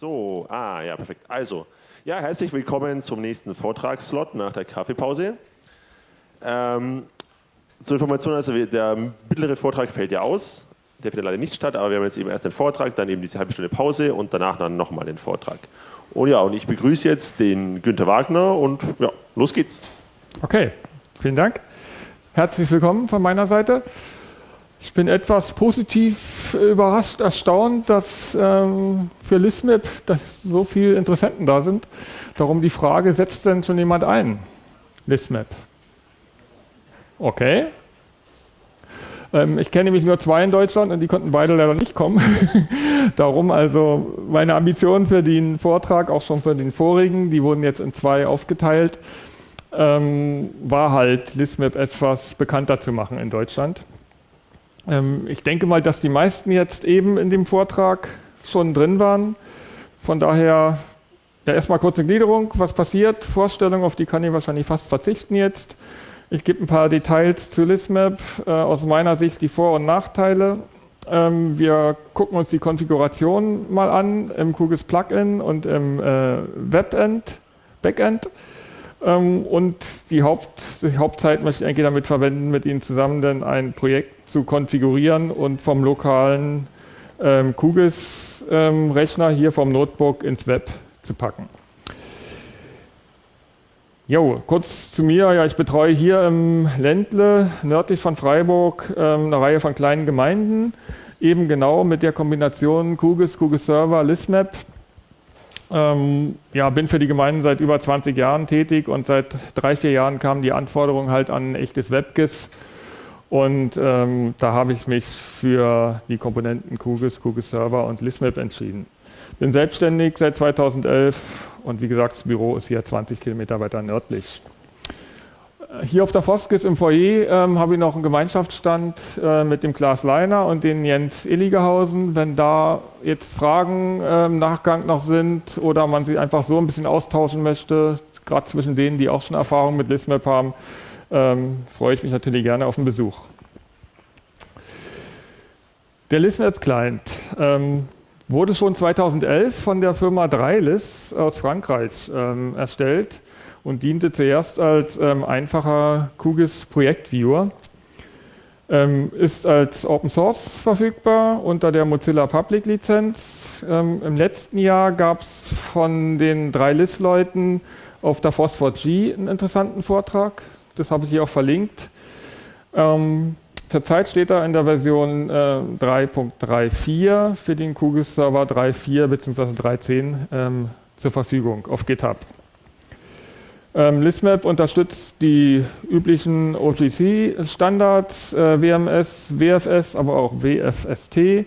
So, ah ja, perfekt. Also, ja, herzlich willkommen zum nächsten Vortragsslot nach der Kaffeepause. Ähm, zur Information, also der mittlere Vortrag fällt ja aus, der findet leider nicht statt, aber wir haben jetzt eben erst den Vortrag, dann eben diese halbe Stunde Pause und danach dann nochmal den Vortrag. Und ja, und ich begrüße jetzt den Günter Wagner und ja, los geht's. Okay, vielen Dank. Herzlich willkommen von meiner Seite. Ich bin etwas positiv überrascht, erstaunt, dass ähm, für ListMap dass so viele Interessenten da sind. Darum die Frage, setzt denn schon jemand ein? ListMap. Okay. Ähm, ich kenne nämlich nur zwei in Deutschland und die konnten beide leider nicht kommen. Darum also meine Ambitionen für den Vortrag, auch schon für den vorigen, die wurden jetzt in zwei aufgeteilt, ähm, war halt ListMap etwas bekannter zu machen in Deutschland. Ähm, ich denke mal, dass die meisten jetzt eben in dem Vortrag schon drin waren. Von daher ja, erstmal kurze Gliederung, was passiert, Vorstellung, auf die kann ich wahrscheinlich fast verzichten jetzt. Ich gebe ein paar Details zu Listmap, äh, aus meiner Sicht die Vor- und Nachteile. Ähm, wir gucken uns die Konfiguration mal an im QGIS Plugin und im äh, Webend, Backend. Ähm, und die, Haupt, die Hauptzeit möchte ich eigentlich damit verwenden, mit Ihnen zusammen dann ein Projekt zu konfigurieren und vom lokalen ähm, QGIS-Rechner ähm, hier vom Notebook ins Web zu packen. Jo, kurz zu mir. Ja, ich betreue hier im Ländle, nördlich von Freiburg, ähm, eine Reihe von kleinen Gemeinden. Eben genau mit der Kombination QGIS, QGIS Server, ListMap ähm, ja, bin für die Gemeinden seit über 20 Jahren tätig und seit drei, vier Jahren kam die Anforderung halt an ein echtes WebGIS. Und ähm, da habe ich mich für die Komponenten QGIS, QGIS Server und ListMap entschieden. Bin selbstständig seit 2011 und wie gesagt, das Büro ist hier 20 Kilometer weiter nördlich. Hier auf der Foskis im Foyer ähm, habe ich noch einen Gemeinschaftsstand äh, mit dem Klaas Leiner und den Jens Illigehausen. Wenn da jetzt Fragen äh, im Nachgang noch sind oder man sich einfach so ein bisschen austauschen möchte, gerade zwischen denen, die auch schon Erfahrung mit ListMap haben, ähm, freue ich mich natürlich gerne auf einen Besuch. Der ListMap-Client ähm, wurde schon 2011 von der Firma Dreilis aus Frankreich ähm, erstellt und diente zuerst als ähm, einfacher QGIS Projektviewer. Ähm, ist als Open Source verfügbar unter der Mozilla Public Lizenz. Ähm, Im letzten Jahr gab es von den drei LIS-Leuten auf der Phosphor-G einen interessanten Vortrag. Das habe ich hier auch verlinkt. Ähm, zurzeit steht er in der Version äh, 3.34 für den QGIS Server 3.4 bzw. 3.10 ähm, zur Verfügung auf GitHub. Ähm, ListMap unterstützt die üblichen OGC-Standards, äh, WMS, WFS, aber auch WFST, äh,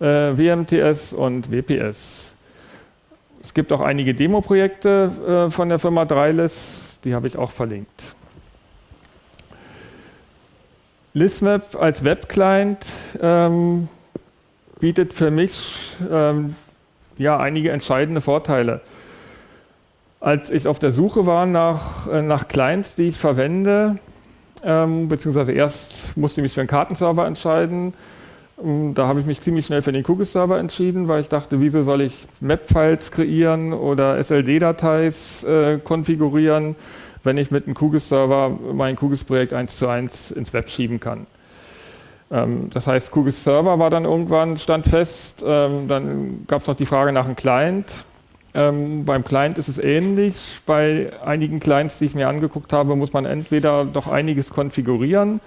WMTS und WPS. Es gibt auch einige Demo-Projekte äh, von der Firma Dreilis, die habe ich auch verlinkt. ListMap als Web-Client ähm, bietet für mich ähm, ja, einige entscheidende Vorteile als ich auf der Suche war nach, äh, nach Clients, die ich verwende, ähm, beziehungsweise erst musste ich mich für einen Kartenserver entscheiden. Ähm, da habe ich mich ziemlich schnell für den QGIS-Server entschieden, weil ich dachte, wieso soll ich Map-Files kreieren oder SLD-Dateis äh, konfigurieren, wenn ich mit einem QGIS-Server mein QGIS-Projekt eins zu eins ins Web schieben kann. Ähm, das heißt, QGIS-Server war dann irgendwann, stand fest. Ähm, dann gab es noch die Frage nach einem Client. Ähm, beim Client ist es ähnlich. Bei einigen Clients, die ich mir angeguckt habe, muss man entweder doch einiges konfigurieren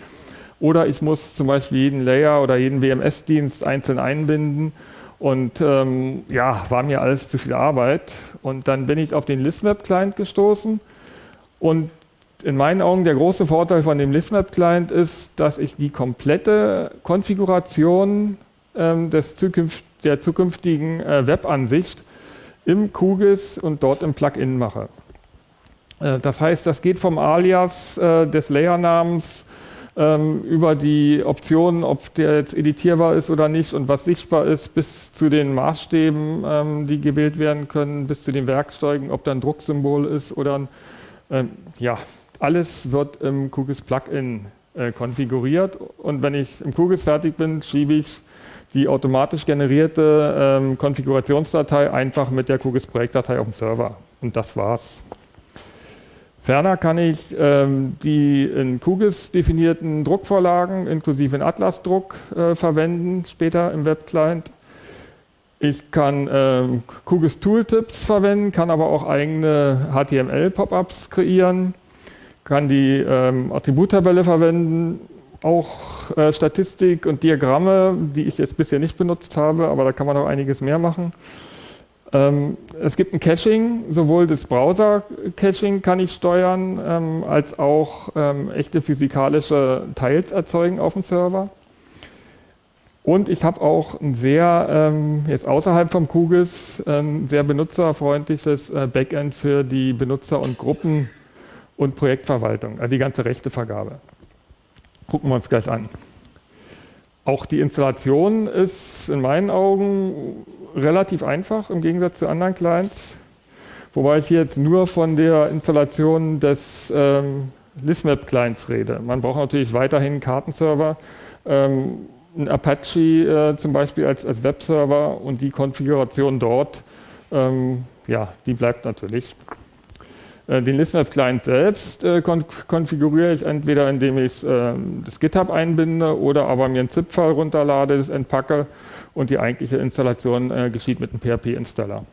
oder ich muss zum Beispiel jeden Layer oder jeden WMS-Dienst einzeln einbinden. Und ähm, ja, war mir alles zu viel Arbeit. Und dann bin ich auf den ListMap-Client gestoßen. Und in meinen Augen der große Vorteil von dem ListMap-Client ist, dass ich die komplette Konfiguration ähm, des zukünft der zukünftigen äh, Webansicht im QGIS und dort im Plugin mache. Äh, das heißt, das geht vom Alias äh, des Layernamens ähm, über die Optionen, ob der jetzt editierbar ist oder nicht und was sichtbar ist, bis zu den Maßstäben, ähm, die gewählt werden können, bis zu den Werkzeugen, ob da ein Drucksymbol ist oder ein, ähm, ja, alles wird im QGIS Plugin äh, konfiguriert und wenn ich im QGIS fertig bin, schiebe ich die automatisch generierte ähm, Konfigurationsdatei einfach mit der QGIS-Projektdatei auf dem Server. Und das war's. Ferner kann ich ähm, die in QGIS definierten Druckvorlagen inklusive in Atlas-Druck äh, verwenden, später im Webclient. Ich kann ähm, QGIS Tooltips verwenden, kann aber auch eigene HTML-Pop-ups kreieren, kann die ähm, Attributtabelle verwenden, auch äh, Statistik und Diagramme, die ich jetzt bisher nicht benutzt habe, aber da kann man auch einiges mehr machen. Ähm, es gibt ein Caching, sowohl das Browser-Caching kann ich steuern, ähm, als auch ähm, echte physikalische Teils erzeugen auf dem Server. Und ich habe auch ein sehr, ähm, jetzt außerhalb vom QGIS, ein sehr benutzerfreundliches äh, Backend für die Benutzer und Gruppen und Projektverwaltung, also die ganze Rechtevergabe. Gucken wir uns gleich an. Auch die Installation ist in meinen Augen relativ einfach im Gegensatz zu anderen Clients. Wobei ich jetzt nur von der Installation des ähm, ListMap-Clients rede. Man braucht natürlich weiterhin einen Kartenserver, ähm, ein Apache äh, zum Beispiel als, als Webserver und die Konfiguration dort, ähm, ja, die bleibt natürlich. Äh, den ListMap-Client selbst äh, konfiguriere ich entweder, indem ich äh, das GitHub einbinde oder aber mir ein ZIP-File runterlade, das entpacke und die eigentliche Installation äh, geschieht mit einem PHP-Installer.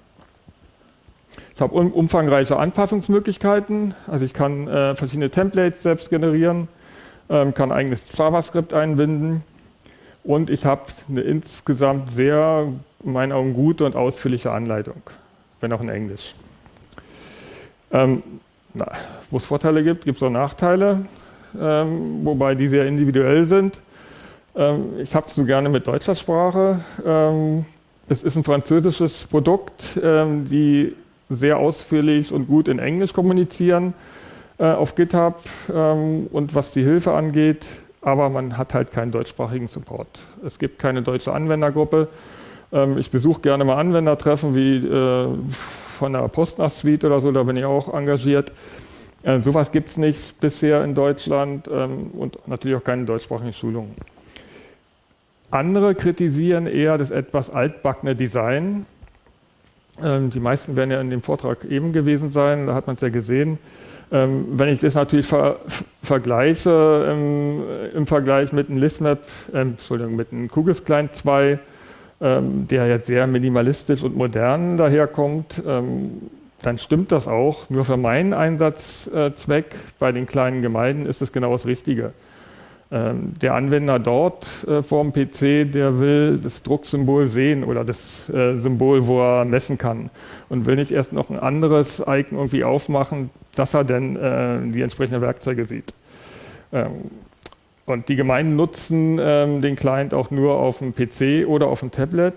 Ich habe um, umfangreiche Anpassungsmöglichkeiten, also ich kann verschiedene Templates selbst generieren, ähm, kann eigenes JavaScript einbinden und ich habe eine insgesamt sehr, in meinen Augen, gute und ausführliche Anleitung, wenn auch in Englisch. Ähm, Wo es Vorteile gibt, gibt es auch Nachteile, ähm, wobei die sehr individuell sind. Ähm, ich habe es so gerne mit deutscher Sprache. Ähm, es ist ein französisches Produkt, ähm, die sehr ausführlich und gut in Englisch kommunizieren äh, auf GitHub ähm, und was die Hilfe angeht, aber man hat halt keinen deutschsprachigen Support. Es gibt keine deutsche Anwendergruppe. ich besuche gerne mal Anwendertreffen wie äh, von der Postnach-Suite oder so, da bin ich auch engagiert. Äh, sowas gibt es nicht bisher in Deutschland ähm, und natürlich auch keine deutschsprachigen Schulungen. Andere kritisieren eher das etwas altbackene Design. Ähm, die meisten werden ja in dem Vortrag eben gewesen sein, da hat man es ja gesehen. Ähm, wenn ich das natürlich ver vergleiche im, im, Vergleich mit einem ListMap, äh, Entschuldigung, mit einem QGIS Client 2, ähm, der jetzt sehr minimalistisch und modern daherkommt, ähm, dann stimmt das auch. Nur für meinen Einsatzzweck bei den kleinen Gemeinden ist es genau das Richtige. Ähm, der Anwender dort äh, vor dem PC, der will das Drucksymbol sehen oder das äh, Symbol, wo er messen kann und will nicht erst noch ein anderes Icon irgendwie aufmachen, dass er dann äh, die entsprechenden Werkzeuge sieht. Und die Gemeinden nutzen ähm, den Client auch nur auf dem PC oder auf dem Tablet.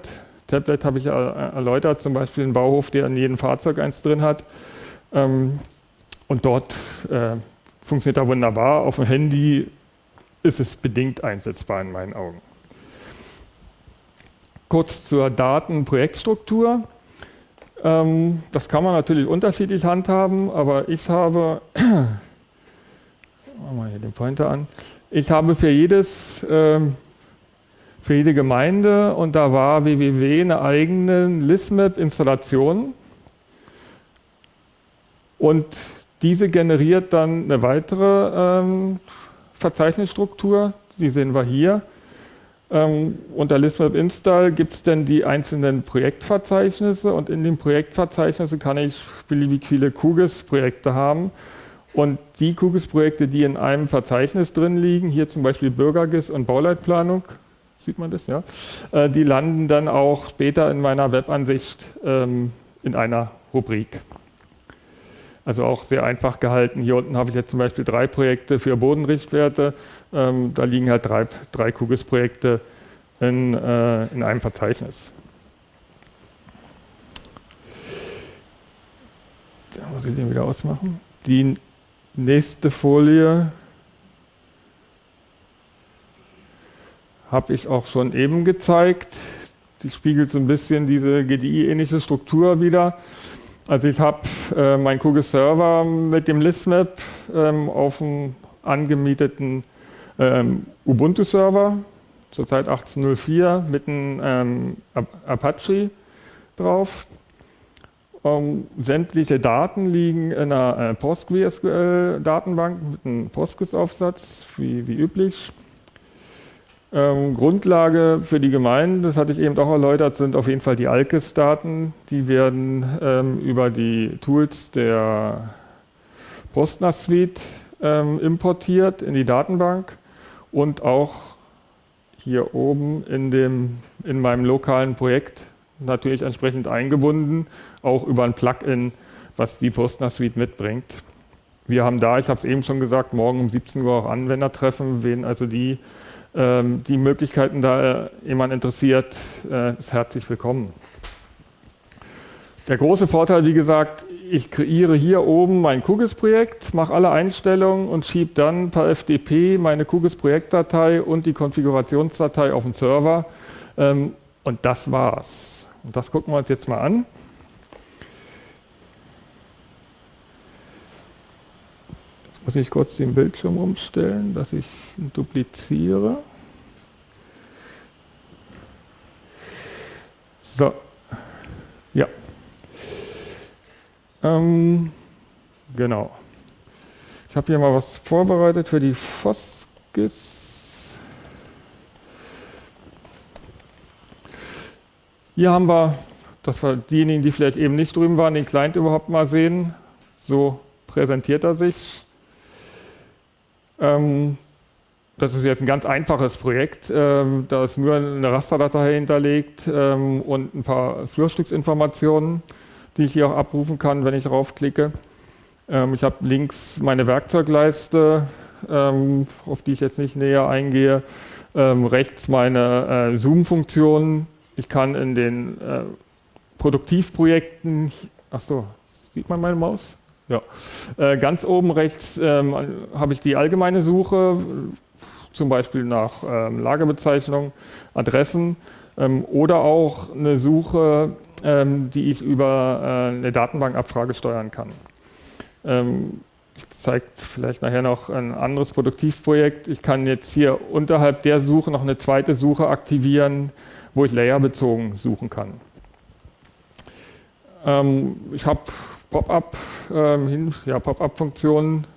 Tablet habe ich erläutert, zum Beispiel ein Bauhof, der in jedem Fahrzeug eins drin hat. Ähm, und dort äh, funktioniert er wunderbar. Auf dem Handy ist es bedingt einsetzbar in meinen Augen. Kurz zur Datenprojektstruktur. Ähm, das kann man natürlich unterschiedlich handhaben, aber ich habe, machen wir hier den Pointer an, ich habe für jedes, äh, für jede Gemeinde und da war www eine eigene Listmap-Installation. Und diese generiert dann eine weitere ähm, Verzeichnisstruktur, die sehen wir hier. Ähm, unter Listmap Install gibt es dann die einzelnen Projektverzeichnisse. Und in den Projektverzeichnissen kann ich beliebig viele QGIS-Projekte haben und die QGIS-Projekte, die in einem Verzeichnis drin liegen, hier zum Beispiel Bürgergis und Bauleitplanung, sieht man das, ja, äh, die landen dann auch später in meiner Webansicht ähm, in einer Rubrik. Also auch sehr einfach gehalten. Hier unten habe ich jetzt zum Beispiel drei Projekte für Bodenrichtwerte. Ähm, da liegen halt drei, drei QGIS-Projekte in, äh, in einem Verzeichnis. Da muss ich den wieder ausmachen. Die Nächste Folie habe ich auch schon eben gezeigt. Die spiegelt so ein bisschen diese GDI-ähnliche Struktur wieder. Also ich habe äh, meinen QGIS-Server mit dem Listmap ähm, auf einem angemieteten ähm, Ubuntu-Server. zurzeit 1804, mit einem ähm, Apache drauf. Ähm, sämtliche Daten liegen in einer äh, PostgreSQL-Datenbank mit einem Postgres-Aufsatz, wie, wie üblich. Ähm, Grundlage für die Gemeinden, das hatte ich eben auch erläutert, sind auf jeden Fall die ALKES-Daten. Die werden ähm, über die Tools der Postnas Suite ähm, importiert in die Datenbank und auch hier oben in, dem, in meinem lokalen Projekt natürlich entsprechend eingebunden, auch über ein Plugin, was die Postner Suite mitbringt. Wir haben da, ich habe es eben schon gesagt, morgen um 17 Uhr auch Anwendertreffen, wen also die, ähm, die Möglichkeiten da äh, jemand interessiert, äh, ist herzlich willkommen. Der große Vorteil, wie gesagt, ich kreiere hier oben mein QGIS-Projekt, mache alle Einstellungen und schiebe dann per FTP meine QGIS-Projektdatei und die Konfigurationsdatei auf den Server. Ähm, und das war's. Und das gucken wir uns jetzt mal an. Jetzt muss ich kurz den Bildschirm umstellen, dass ich dupliziere. So, ja. Ähm, genau. Ich habe hier mal was vorbereitet für die Foskis. Hier haben wir, dass wir diejenigen, die vielleicht eben nicht drüben waren, den Client überhaupt mal sehen. So präsentiert er sich. Ähm, das ist jetzt ein ganz einfaches Projekt. Ähm, da ist nur eine Rasterdatei hinterlegt ähm, und ein paar Flurstücksinformationen die ich hier auch abrufen kann, wenn ich draufklicke. Ähm, ich habe links meine Werkzeugleiste, ähm, auf die ich jetzt nicht näher eingehe. Ähm, rechts meine äh, Zoom-Funktionen. Ich kann in den äh, Produktivprojekten, ach so, sieht man meine Maus? Ja. Äh, ganz oben rechts ähm, habe ich die allgemeine Suche, zum Beispiel nach ähm, Lagerbezeichnung, Adressen ähm, oder auch eine Suche ähm, die ich über äh, eine Datenbankabfrage steuern kann. Ähm, ich zeige vielleicht nachher noch ein anderes Produktivprojekt. Ich kann jetzt hier unterhalb der Suche noch eine zweite Suche aktivieren, wo ich layerbezogen suchen kann. Ähm, ich habe Pop-up, ähm, ja, Pop-up-Funktionen.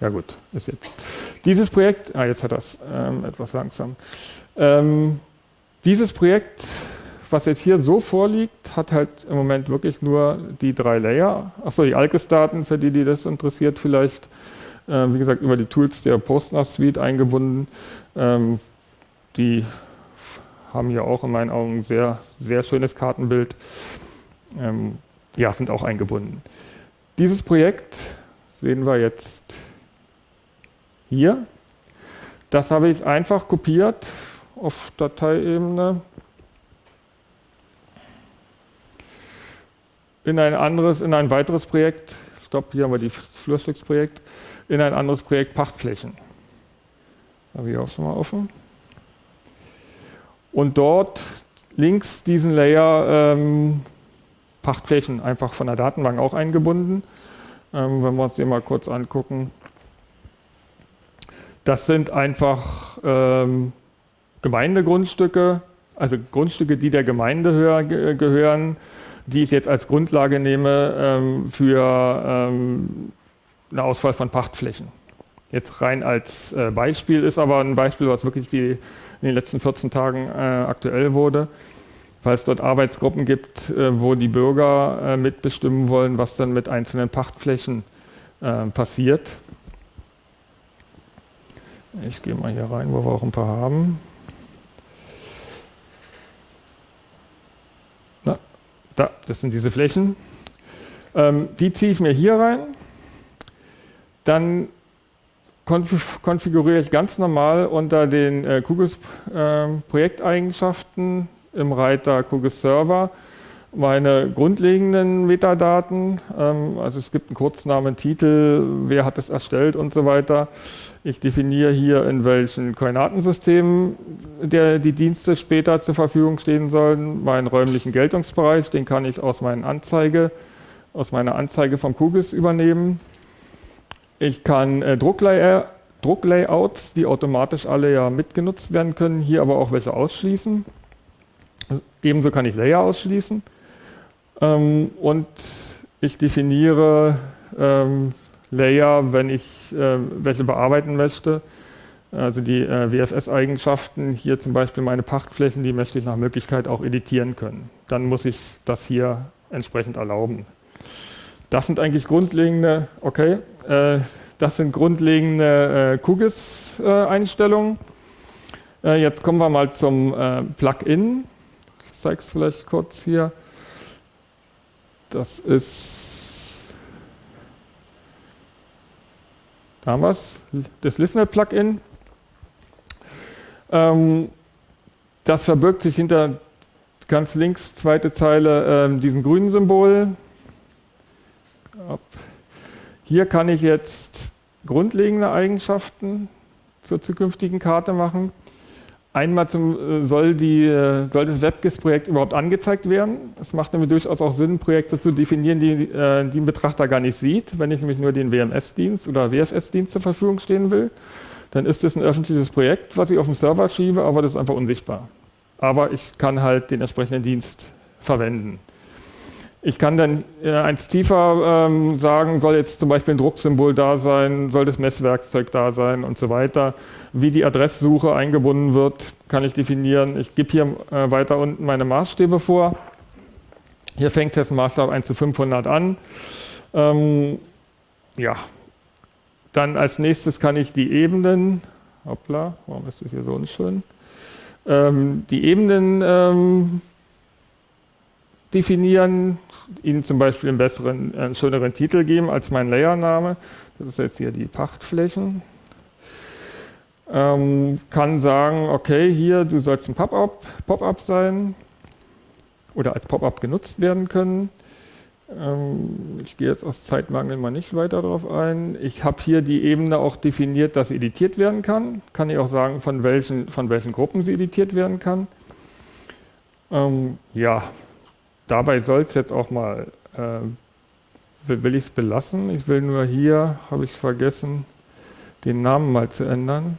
Ja gut, ist jetzt. Dieses Projekt, ah, jetzt hat das ähm, etwas langsam. Ähm, dieses Projekt, was jetzt hier so vorliegt, hat halt im Moment wirklich nur die drei Layer. Achso, die Alkes-Daten, für die, die das interessiert, vielleicht, wie gesagt, über die Tools der Postnas Suite eingebunden. Ähm, die haben hier auch in meinen Augen ein sehr, sehr schönes Kartenbild. Ähm, ja, sind auch eingebunden. Dieses Projekt sehen wir jetzt hier. Das habe ich einfach kopiert auf Dateiebene in ein anderes, in ein weiteres Projekt, stopp, hier haben wir die Flurstücksprojekt, in ein anderes Projekt Pachtflächen. Das habe ich auch schon mal offen. Und dort links diesen Layer ähm, Pachtflächen einfach von der Datenbank auch eingebunden. Ähm, wenn wir uns den mal kurz angucken. Das sind einfach ähm, Gemeindegrundstücke, also Grundstücke, die der Gemeinde gehören, die ich jetzt als Grundlage nehme ähm, für ähm, eine Auswahl von Pachtflächen. Jetzt rein als äh, Beispiel ist aber ein Beispiel, was wirklich die, in den letzten 14 Tagen äh, aktuell wurde, weil es dort Arbeitsgruppen gibt, äh, wo die Bürger äh, mitbestimmen wollen, was dann mit einzelnen Pachtflächen äh, passiert. Ich gehe mal hier rein, wo wir auch ein paar haben. Da, das sind diese Flächen. Ähm, die ziehe ich mir hier rein. Dann konf konfiguriere ich ganz normal unter den äh, QGIS äh, Projekteigenschaften im Reiter QGIS Server meine grundlegenden Metadaten. Ähm, also es gibt einen Kurznamen, Titel, wer hat es erstellt und so weiter. Ich definiere hier, in welchen Koordinatensystemen der, die Dienste später zur Verfügung stehen sollen. Meinen räumlichen Geltungsbereich, den kann ich aus, meinen Anzeige, aus meiner Anzeige vom QGIS übernehmen. Ich kann äh, Drucklayer, Drucklayouts, die automatisch alle ja mitgenutzt werden können, hier aber auch welche ausschließen. Ebenso kann ich Layer ausschließen. Ähm, und ich definiere ähm, Layer, wenn ich äh, welche bearbeiten möchte. Also die äh, WFS-Eigenschaften, hier zum Beispiel meine Pachtflächen, die möchte ich nach Möglichkeit auch editieren können. Dann muss ich das hier entsprechend erlauben. Das sind eigentlich grundlegende, okay, äh, das sind grundlegende äh, QGIS-Einstellungen. Äh, jetzt kommen wir mal zum äh, Plugin. Ich zeige es vielleicht kurz hier. Das ist, da haben wir es, das Listener-Plugin. Ähm, das verbirgt sich hinter ganz links, zweite Zeile, ähm, diesem grünen Symbol. Hier kann ich jetzt grundlegende Eigenschaften zur zukünftigen Karte machen. Einmal zum, äh, soll, die, äh, soll das WebGIS-Projekt überhaupt angezeigt werden. Es macht nämlich durchaus auch Sinn, Projekte zu definieren, die, äh, die ein Betrachter gar nicht sieht. Wenn ich nämlich nur den WMS-Dienst oder WFS-Dienst zur Verfügung stehen will, dann ist das ein öffentliches Projekt, was ich auf dem Server schiebe, aber das ist einfach unsichtbar. Aber ich kann halt den entsprechenden Dienst verwenden. Ich kann dann äh, eins tiefer ähm, sagen, soll jetzt zum Beispiel ein Drucksymbol da sein, soll das Messwerkzeug da sein und so weiter. Wie die Adresssuche eingebunden wird, kann ich definieren. Ich gebe hier äh, weiter unten meine Maßstäbe vor. Hier fängt ein Maßstab 1 zu 500 an. Ähm, ja, dann als nächstes kann ich die Ebenen, hoppla, warum ist das hier so unschön? Ähm, die Ebenen ähm, definieren, ihnen zum Beispiel einen besseren, einen schöneren Titel geben als mein Layername. Das ist jetzt hier die Pachtflächen. Ähm, kann sagen, okay, hier, du sollst ein Pop-up Pop sein oder als Pop-up genutzt werden können. Ähm, ich gehe jetzt aus Zeitmangel mal nicht weiter darauf ein. Ich habe hier die Ebene auch definiert, dass editiert werden kann. Kann ich auch sagen, von welchen, von welchen Gruppen sie editiert werden kann. Ähm, ja, dabei soll es jetzt auch mal, äh, will ich es belassen. Ich will nur hier, habe ich vergessen, den Namen mal zu ändern.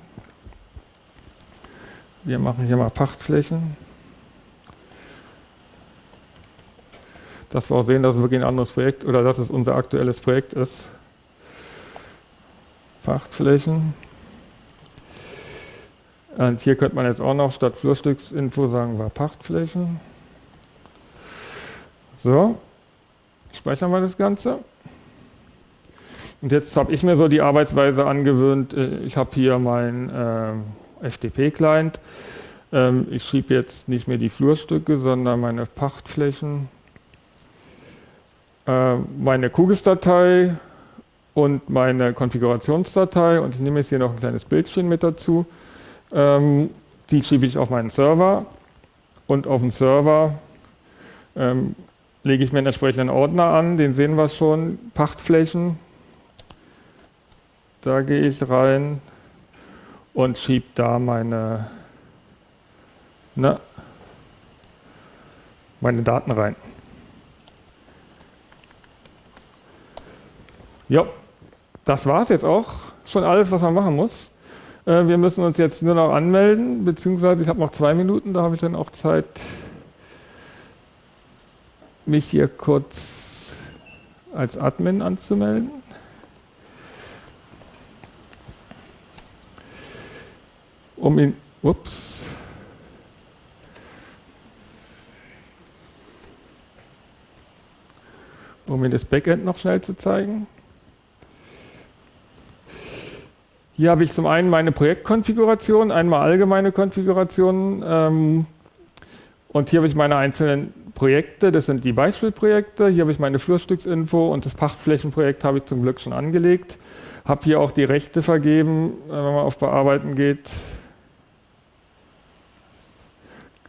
Wir machen hier mal Pachtflächen. dass wir auch sehen, dass es wirklich ein anderes Projekt oder dass es unser aktuelles Projekt ist. Pachtflächen. Und hier könnte man jetzt auch noch statt Flurstücksinfo sagen wir Pachtflächen. So, speichern wir das Ganze. Und jetzt habe ich mir so die Arbeitsweise angewöhnt. Äh, ich habe hier meinen äh, FTP-Client. Ähm, ich schriebe jetzt nicht mehr die Flurstücke, sondern meine Pachtflächen. Äh, meine QGIS-Datei und meine Konfigurationsdatei und ich nehme jetzt hier noch ein kleines Bildchen mit dazu. Ähm, die schiebe ich auf meinen Server und auf dem Server ähm, lege ich mir einen entsprechenden Ordner an, den sehen wir schon, Pachtflächen. Da gehe ich rein und schiebe da meine, ne, meine Daten rein. Ja, das war es jetzt auch. Schon alles, was man machen muss. Äh, wir müssen uns jetzt nur noch anmelden, beziehungsweise ich habe noch zwei Minuten, da habe ich dann auch Zeit, mich hier kurz als Admin anzumelden. Um ihn, ups, um Ihnen das Backend noch schnell zu zeigen. Hier habe ich zum einen meine Projektkonfiguration, einmal allgemeine Konfigurationen ähm, und hier habe ich meine einzelnen Projekte, das sind die Beispielprojekte. Hier habe ich meine Flurstücksinfo und das Pachtflächenprojekt habe ich zum Glück schon angelegt. Habe hier auch die Rechte vergeben, äh, wenn man auf Bearbeiten geht.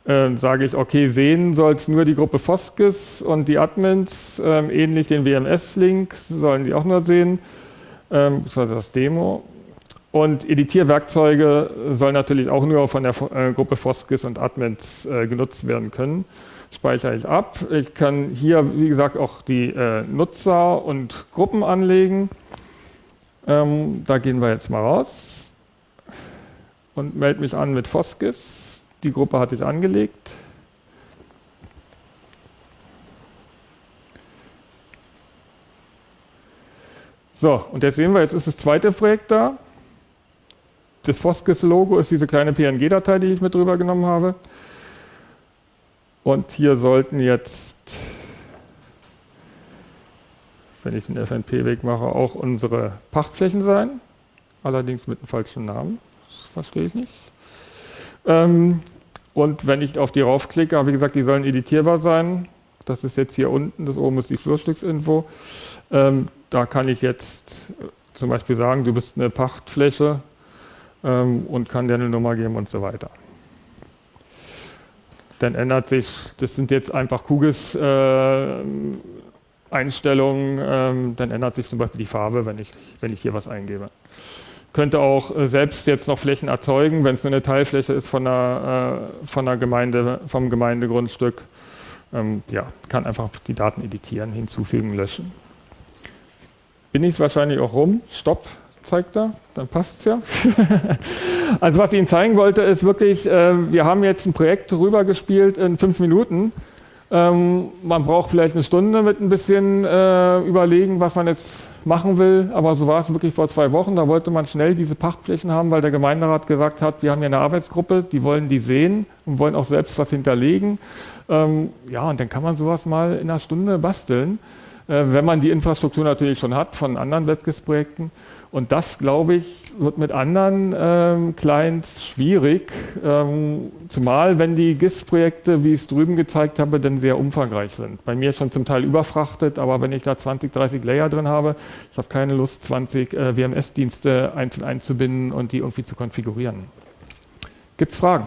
Äh, sage ich, okay, sehen soll es nur die Gruppe Foskes und die Admins, äh, ähnlich den WMS-Link sollen die auch nur sehen, ähm, war das Demo. Und Editierwerkzeuge sollen natürlich auch nur von der äh, Gruppe Foskis und Admins äh, genutzt werden können. Speichere ich ab. Ich kann hier, wie gesagt, auch die äh, Nutzer und Gruppen anlegen. Ähm, da gehen wir jetzt mal raus und melde mich an mit Foskis. Die Gruppe hat sich angelegt. So, und jetzt sehen wir, jetzt ist das zweite Projekt da. Das Foskis-Logo ist diese kleine PNG-Datei, die ich mit drüber genommen habe. Und hier sollten jetzt, wenn ich den FNP-Weg mache, auch unsere Pachtflächen sein. Allerdings mit einem falschen Namen. Das verstehe ich nicht. Ähm, und wenn ich auf die raufklicke, wie gesagt, die sollen editierbar sein. Das ist jetzt hier unten, das oben ist die Flurstücksinfo. Ähm, da kann ich jetzt äh, zum Beispiel sagen, du bist eine Pachtfläche ähm, und kann dir eine Nummer geben und so weiter. Dann ändert sich, das sind jetzt einfach Kugis äh, Einstellungen, ähm, dann ändert sich zum Beispiel die Farbe, wenn ich, wenn ich hier was eingebe. Könnte auch äh, selbst jetzt noch Flächen erzeugen, wenn es nur eine Teilfläche ist von der, äh, von der Gemeinde, vom Gemeindegrundstück. Ähm, ja, kann einfach die Daten editieren, hinzufügen, löschen bin ich wahrscheinlich auch rum. Stopp, zeigt er, dann passt es ja. also was ich Ihnen zeigen wollte, ist wirklich, äh, wir haben jetzt ein Projekt rübergespielt in fünf Minuten. Ähm, man braucht vielleicht eine Stunde mit ein bisschen äh, überlegen, was man jetzt machen will, aber so war es wirklich vor zwei Wochen. Da wollte man schnell diese Pachtflächen haben, weil der Gemeinderat gesagt hat, wir haben hier eine Arbeitsgruppe, die wollen die sehen und wollen auch selbst was hinterlegen. Ähm, ja, und dann kann man sowas mal in einer Stunde basteln. Äh, wenn man die Infrastruktur natürlich schon hat von anderen WebGIS-Projekten. Und das, glaube ich, wird mit anderen ähm, Clients schwierig, ähm, zumal wenn die GIS-Projekte, wie ich es drüben gezeigt habe, dann sehr umfangreich sind. Bei mir schon zum Teil überfrachtet, aber wenn ich da 20, 30 Layer drin habe, ich habe keine Lust, 20 äh, WMS-Dienste einzeln einzubinden und die irgendwie zu konfigurieren. Gibt es Fragen?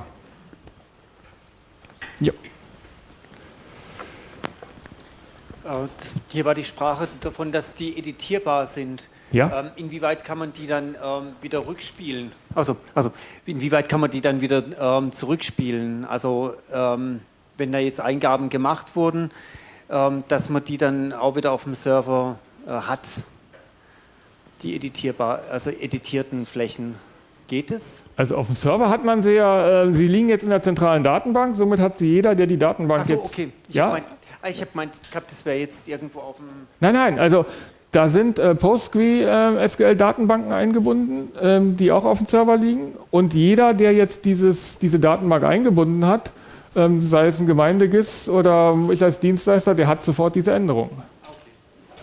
Ja. Äh, hier war die Sprache davon, dass die editierbar sind. Ja. Ähm, inwieweit kann man die dann ähm, wieder rückspielen? Also, also inwieweit kann man die dann wieder ähm, zurückspielen? Also ähm, wenn da jetzt Eingaben gemacht wurden, ähm, dass man die dann auch wieder auf dem Server äh, hat, die editierbar, also editierten Flächen. Geht es? Also auf dem Server hat man sie ja, äh, sie liegen jetzt in der zentralen Datenbank, somit hat sie jeder, der die Datenbank so, jetzt... okay. Ich ja? Mein, Ah, ich habe gemeint, das wäre jetzt irgendwo auf dem. Nein, nein, also da sind äh, PostgreSQL-Datenbanken äh, eingebunden, ähm, die auch auf dem Server liegen. Und jeder, der jetzt dieses, diese Datenbank eingebunden hat, ähm, sei es ein Gemeindegis oder ich als Dienstleister, der hat sofort diese Änderung. Okay.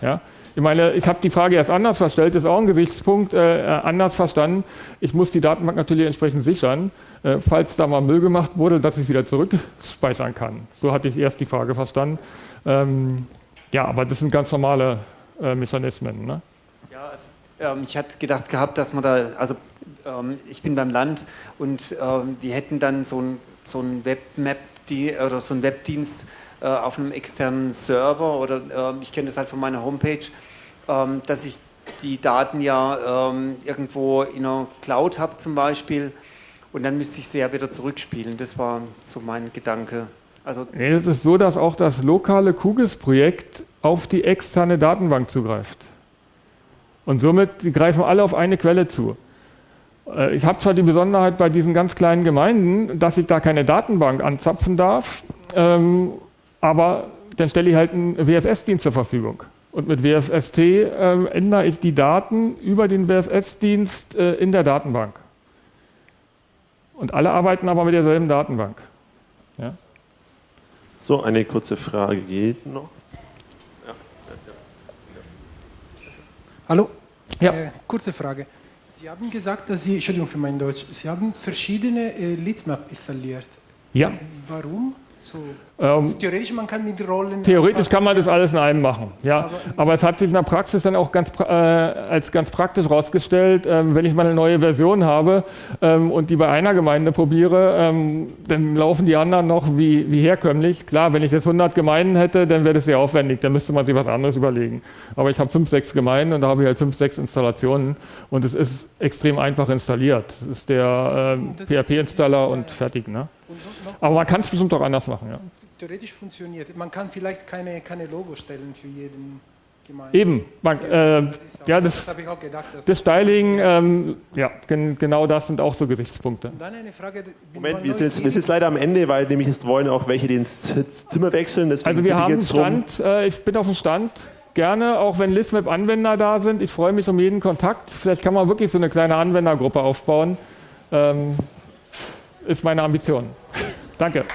Ja? Ich meine, ich habe die Frage erst anders verstellt, ist auch ein Gesichtspunkt, äh, anders verstanden. Ich muss die Datenbank natürlich entsprechend sichern, äh, falls da mal Müll gemacht wurde, dass ich wieder zurückspeichern kann. So hatte ich erst die Frage verstanden. Ähm, ja, aber das sind ganz normale äh, Mechanismen. Ne? Ja, also, ähm, ich hatte gedacht gehabt, dass man da, also ähm, ich bin beim Land und ähm, wir hätten dann so ein, so ein Webmap die, oder so ein Webdienst, äh, auf einem externen Server oder äh, ich kenne das halt von meiner Homepage, ähm, dass ich die Daten ja ähm, irgendwo in einer Cloud habe zum Beispiel und dann müsste ich sie ja wieder zurückspielen. Das war so mein Gedanke. Also nee, es ist so, dass auch das lokale QGIS-Projekt auf die externe Datenbank zugreift. Und somit greifen alle auf eine Quelle zu. Äh, ich habe zwar die Besonderheit bei diesen ganz kleinen Gemeinden, dass ich da keine Datenbank anzapfen darf, ähm, aber dann stelle ich halt einen WFS-Dienst zur Verfügung. Und mit WFST äh, ändere ich die Daten über den WFS-Dienst äh, in der Datenbank. Und alle arbeiten aber mit derselben Datenbank. Ja? So, eine kurze Frage geht noch. Ja. Hallo, ja. Äh, kurze Frage. Sie haben gesagt, dass Sie, Entschuldigung für mein Deutsch, Sie haben verschiedene äh, Leadsmap installiert. Ja. Warum? So, ähm, theoretisch, man kann mit Rollen. Theoretisch kann man das alles in einem machen, ja. Aber, Aber, es hat sich in der Praxis dann auch ganz, äh, als ganz praktisch herausgestellt, ähm, wenn ich mal eine neue Version habe ähm, und die bei einer Gemeinde probiere, ähm, dann laufen die anderen noch wie, wie herkömmlich. Klar, wenn ich jetzt 100 Gemeinden hätte, dann wäre das sehr aufwendig, dann müsste man sich was anderes überlegen. Aber ich habe fünf, sechs Gemeinden und da habe ich halt fünf, sechs Installationen und es ist extrem einfach installiert. Das ist der äh, PHP-Installer und fertig. Ne? Aber man kann es bestimmt auch anders machen. Ja theoretisch funktioniert. Man kann vielleicht keine, keine Logo stellen für jeden gemeint. Eben, man, äh, ja, das, das habe ich auch gedacht. das Styling, ähm, ja, gen, genau das sind auch so Gesichtspunkte. Und dann eine Frage. Moment, wir sind, jetzt, wir sind jetzt leider am Ende, weil nämlich jetzt wollen auch welche, die ins Zimmer wechseln. Also wir haben einen. Stand, äh, ich bin auf dem Stand, gerne, auch wenn ListMap-Anwender da sind. Ich freue mich um jeden Kontakt. Vielleicht kann man wirklich so eine kleine Anwendergruppe aufbauen. Ähm, ist meine Ambition. Danke.